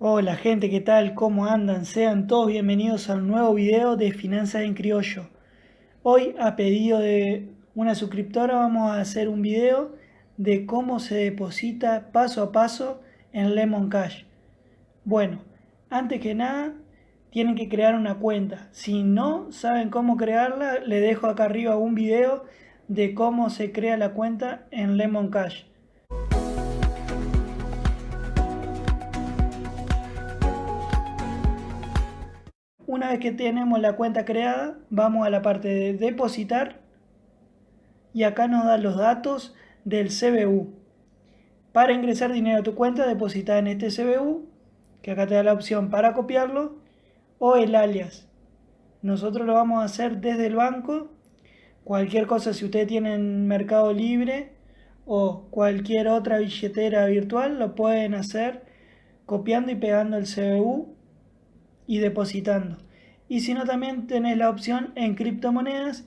Hola gente, ¿qué tal? ¿Cómo andan? Sean todos bienvenidos a un nuevo video de Finanzas en Criollo. Hoy, a pedido de una suscriptora, vamos a hacer un video de cómo se deposita paso a paso en Lemon Cash. Bueno, antes que nada, tienen que crear una cuenta. Si no saben cómo crearla, les dejo acá arriba un video de cómo se crea la cuenta en Lemon Cash. Una vez que tenemos la cuenta creada, vamos a la parte de depositar y acá nos da los datos del CBU. Para ingresar dinero a tu cuenta, deposita en este CBU, que acá te da la opción para copiarlo, o el alias. Nosotros lo vamos a hacer desde el banco. Cualquier cosa, si ustedes tienen Mercado Libre o cualquier otra billetera virtual, lo pueden hacer copiando y pegando el CBU y depositando. Y si no, también tenés la opción en criptomonedas,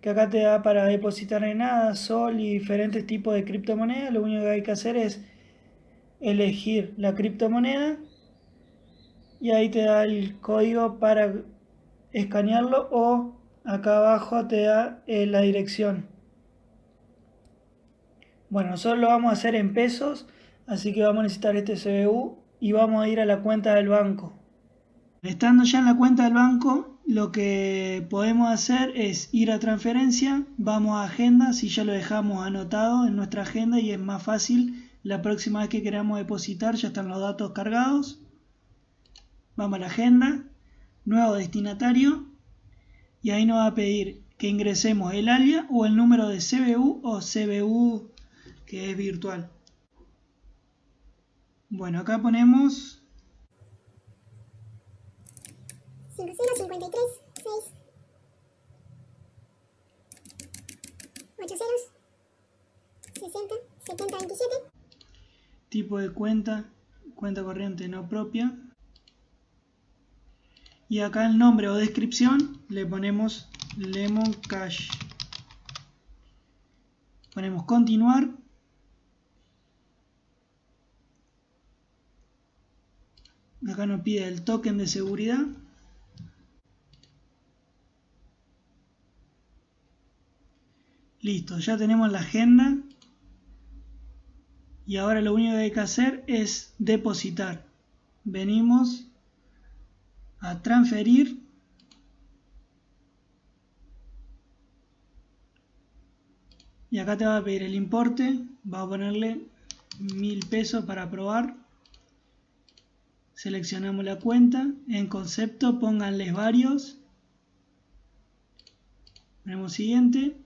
que acá te da para depositar en nada, sol y diferentes tipos de criptomonedas. Lo único que hay que hacer es elegir la criptomoneda y ahí te da el código para escanearlo o acá abajo te da eh, la dirección. Bueno, nosotros lo vamos a hacer en pesos, así que vamos a necesitar este CBU y vamos a ir a la cuenta del banco. Estando ya en la cuenta del banco, lo que podemos hacer es ir a transferencia, vamos a agenda, si ya lo dejamos anotado en nuestra agenda y es más fácil, la próxima vez que queramos depositar ya están los datos cargados. Vamos a la agenda, nuevo destinatario y ahí nos va a pedir que ingresemos el alias o el número de CBU o CBU que es virtual. Bueno, acá ponemos 5053 6 8 ceros 60 70 27 tipo de cuenta cuenta corriente no propia. Y acá el nombre o descripción le ponemos lemon cash. Ponemos continuar. Acá nos pide el token de seguridad Listo, ya tenemos la agenda. Y ahora lo único que hay que hacer es depositar. Venimos a transferir. Y acá te va a pedir el importe. Va a ponerle mil pesos para probar. Seleccionamos la cuenta. En concepto pónganles varios. Ponemos siguiente.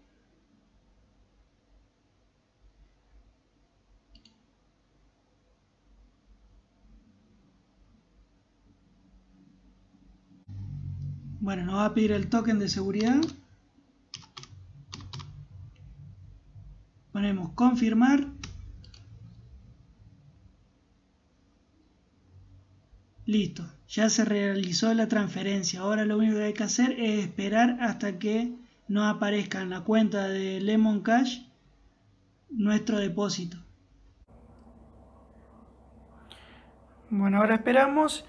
Bueno, nos va a pedir el token de seguridad. Ponemos confirmar. Listo, ya se realizó la transferencia. Ahora lo único que hay que hacer es esperar hasta que nos aparezca en la cuenta de Lemon Cash nuestro depósito. Bueno, ahora esperamos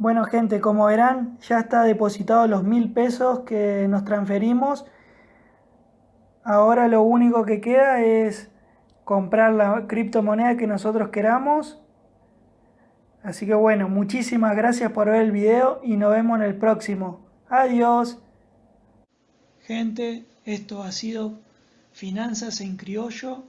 bueno gente, como verán, ya está depositado los mil pesos que nos transferimos. Ahora lo único que queda es comprar la criptomoneda que nosotros queramos. Así que bueno, muchísimas gracias por ver el video y nos vemos en el próximo. Adiós. Gente, esto ha sido Finanzas en Criollo.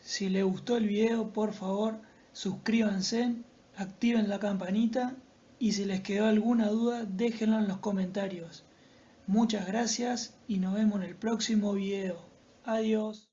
Si les gustó el video, por favor, suscríbanse, activen la campanita y si les quedó alguna duda déjenlo en los comentarios. Muchas gracias y nos vemos en el próximo video. Adiós.